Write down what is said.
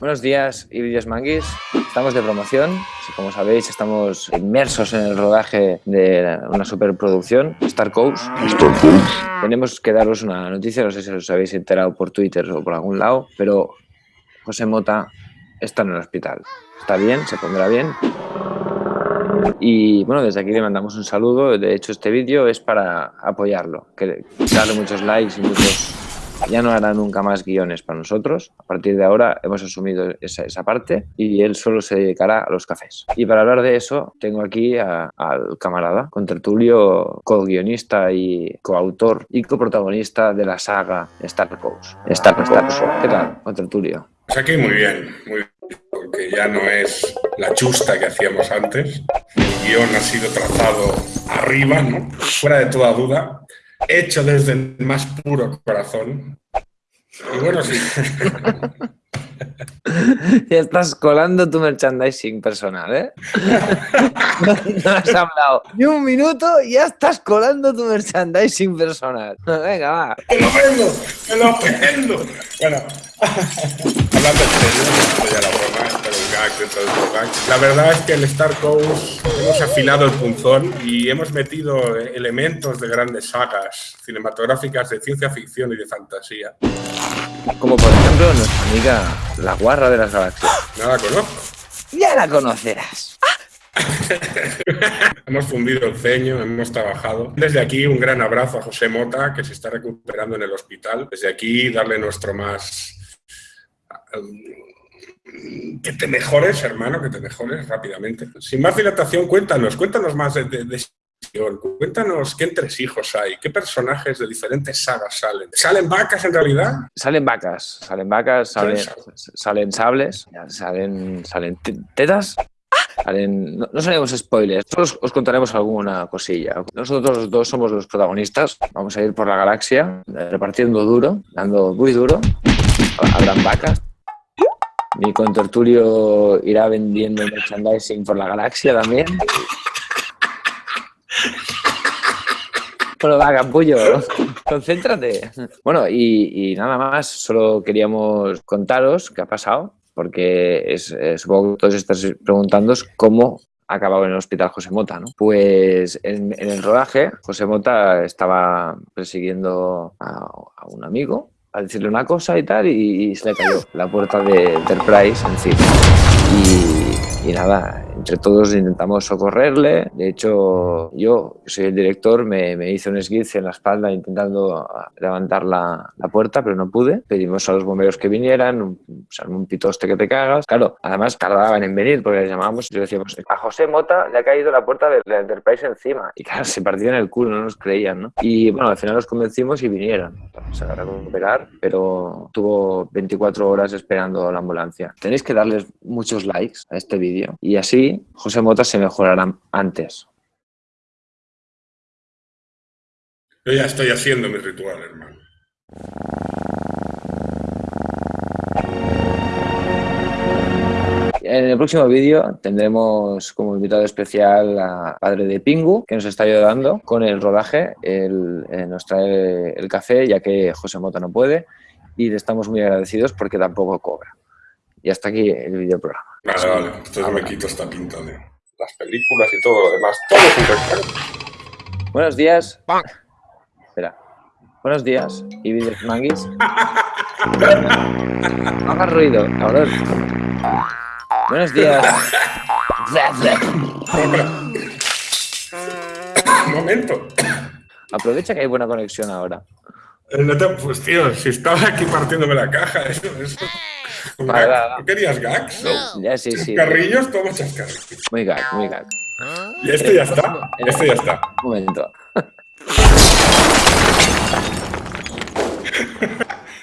Buenos días vídeos manguis. Estamos de promoción. Como sabéis, estamos inmersos en el rodaje de una superproducción, Star Coast. Tenemos que daros una noticia, no sé si os habéis enterado por Twitter o por algún lado, pero José Mota está en el hospital. Está bien, se pondrá bien. Y bueno, desde aquí le mandamos un saludo. De hecho, este vídeo es para apoyarlo, que darle muchos likes y muchos ya no hará nunca más guiones para nosotros. A partir de ahora hemos asumido esa, esa parte y él solo se dedicará a los cafés. Y para hablar de eso, tengo aquí al camarada, con tertulio, co-guionista y coautor y coprotagonista de la saga Star Coast. Star, Star, ¿Qué tal, con tertulio? Pues aquí muy bien, muy bien, porque ya no es la chusta que hacíamos antes. El guion ha sido trazado arriba, fuera de toda duda hecho desde el más puro corazón. Y bueno, sí. Ya estás colando tu merchandising personal, ¿eh? No, has hablado ni un minuto y ya estás colando tu merchandising personal. Venga, va. ¡Te lo vendo! ¡Te lo vendo! Bueno, hablando en serio, ya la broma, dentro del. La verdad es que el Star Coast hemos afilado el punzón y hemos metido elementos de grandes sagas cinematográficas de ciencia ficción y de fantasía. Como por ejemplo nuestra amiga la guarra de las galaxias. No la conozco. Ya la conocerás. hemos fundido el ceño, hemos trabajado. Desde aquí un gran abrazo a José Mota, que se está recuperando en el hospital. Desde aquí darle nuestro más... Que te mejores, hermano, que te mejores rápidamente. Sin más dilatación, cuéntanos, cuéntanos más de, de, de Cuéntanos qué entresijos hay, qué personajes de diferentes sagas salen. ¿Salen vacas en realidad? Salen vacas, salen vacas, salen, salen sables, salen, salen tetas. Salen, no, no sabemos spoilers, solo os, os, contaremos alguna cosilla. Nosotros dos somos los protagonistas, vamos a ir por la galaxia repartiendo duro, dando muy duro. Habrán vacas, mi contertulio irá vendiendo merchandising por la galaxia también. Bueno, va, capullo, concéntrate. Bueno, y, nada más, solo queríamos contaros qué ha pasado, porque es, eh, supongo que todos estáis preguntando cómo ha acabado en el hospital José Mota, ¿no? Pues en, el rodaje, José Mota estaba persiguiendo a, un amigo a decirle una cosa y tal, y, se le cayó la puerta de Enterprise encima. Y, y nada, entre todos intentamos socorrerle. De hecho, yo, que soy el director, me, me hice un esguince en la espalda intentando levantar la, la, puerta, pero no pude. Pedimos a los bomberos que vinieran, un, un pitoste que te cagas. Claro, además tardaban en venir porque les llamábamos y les decíamos, a José Mota le ha caído la puerta de la Enterprise encima. Y claro, se partían el culo, no nos creían, ¿no? Y bueno, al final los convencimos y vinieron. Se a recuperar, pero tuvo 24 horas esperando la ambulancia. Tenéis que darles muchos likes a este vídeo y así José Mota se mejorará antes. Yo ya estoy haciendo mi ritual, hermano. En el próximo vídeo tendremos como invitado especial a Padre de Pingu, que nos está ayudando con el rodaje. Él eh, nos trae el café, ya que José Mota no puede, y le estamos muy agradecidos porque tampoco cobra. Y hasta aquí el video programa. Vale, vale. Entonces me quito esta pinta de las películas y todo lo demás. Todo es Buenos días. Espera. Buenos días. ¿Y vídeos manguis? no hagas ruido, cabrón. Buenos días. Un momento. Aprovecha que hay buena conexión ahora. No te, pues tío, si estaba aquí partiéndome la caja, eso, eso. ¿Tú querías gags? No. Ya, sí, sí. Carrillos, toma chascarrillos. Muy gag, muy gag. ¿Y este ya está? Este ya está. Un momento.